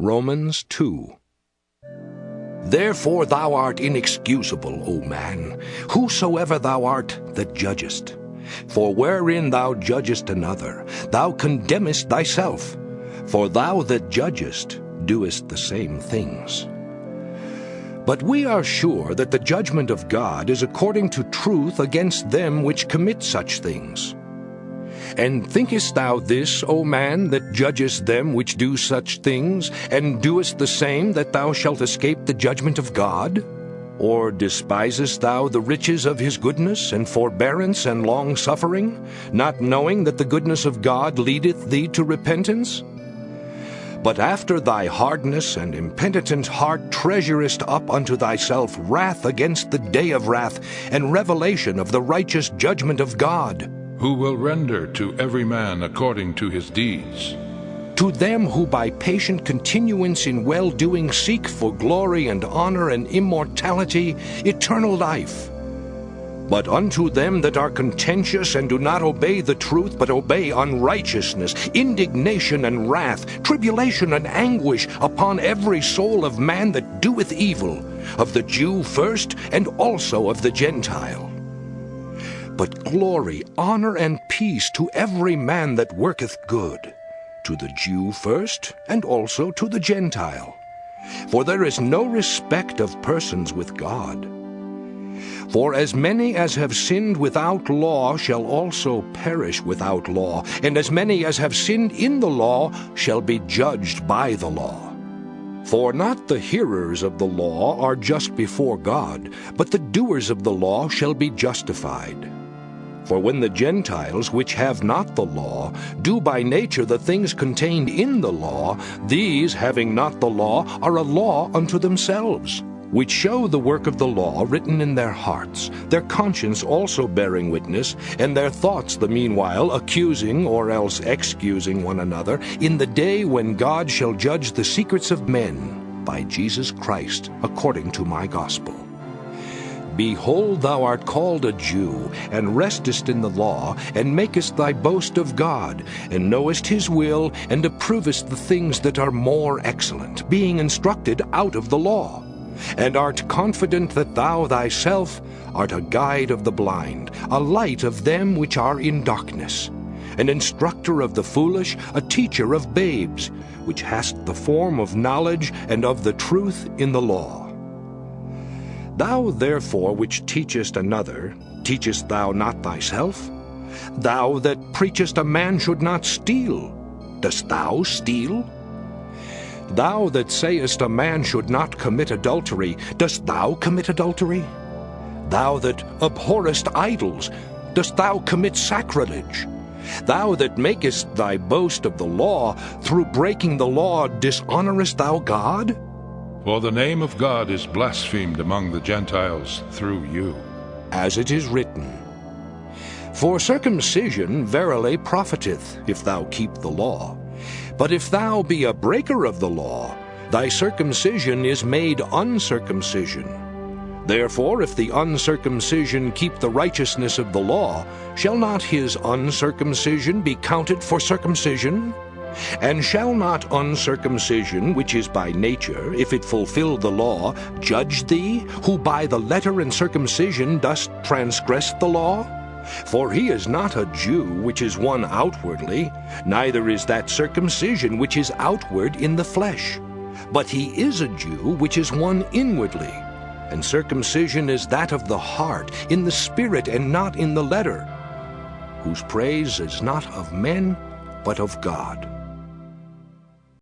Romans 2 Therefore thou art inexcusable, O man, whosoever thou art that judgest. For wherein thou judgest another, thou condemnest thyself. For thou that judgest doest the same things. But we are sure that the judgment of God is according to truth against them which commit such things. And thinkest thou this, O man, that judgest them which do such things, and doest the same, that thou shalt escape the judgment of God? Or despisest thou the riches of his goodness, and forbearance, and long-suffering, not knowing that the goodness of God leadeth thee to repentance? But after thy hardness and impenitent heart treasurest up unto thyself wrath against the day of wrath, and revelation of the righteous judgment of God, who will render to every man according to his deeds. To them who by patient continuance in well-doing seek for glory and honor and immortality, eternal life. But unto them that are contentious and do not obey the truth, but obey unrighteousness, indignation and wrath, tribulation and anguish upon every soul of man that doeth evil, of the Jew first, and also of the Gentile but glory, honor, and peace to every man that worketh good, to the Jew first, and also to the Gentile. For there is no respect of persons with God. For as many as have sinned without law shall also perish without law, and as many as have sinned in the law shall be judged by the law. For not the hearers of the law are just before God, but the doers of the law shall be justified. For when the Gentiles, which have not the law, do by nature the things contained in the law, these, having not the law, are a law unto themselves, which show the work of the law written in their hearts, their conscience also bearing witness, and their thoughts the meanwhile accusing or else excusing one another, in the day when God shall judge the secrets of men by Jesus Christ, according to my gospel. Behold, thou art called a Jew, and restest in the law, and makest thy boast of God, and knowest his will, and approvest the things that are more excellent, being instructed out of the law, and art confident that thou thyself art a guide of the blind, a light of them which are in darkness, an instructor of the foolish, a teacher of babes, which hast the form of knowledge and of the truth in the law. Thou therefore which teachest another, teachest thou not thyself? Thou that preachest a man should not steal, dost thou steal? Thou that sayest a man should not commit adultery, dost thou commit adultery? Thou that abhorrest idols, dost thou commit sacrilege? Thou that makest thy boast of the law, through breaking the law dishonorest thou God? For the name of God is blasphemed among the Gentiles through you. As it is written, For circumcision verily profiteth, if thou keep the law. But if thou be a breaker of the law, thy circumcision is made uncircumcision. Therefore, if the uncircumcision keep the righteousness of the law, shall not his uncircumcision be counted for circumcision? And shall not uncircumcision, which is by nature, if it fulfill the law, judge thee, who by the letter and circumcision dost transgress the law? For he is not a Jew which is one outwardly, neither is that circumcision which is outward in the flesh. But he is a Jew which is one inwardly. And circumcision is that of the heart, in the spirit, and not in the letter, whose praise is not of men, but of God.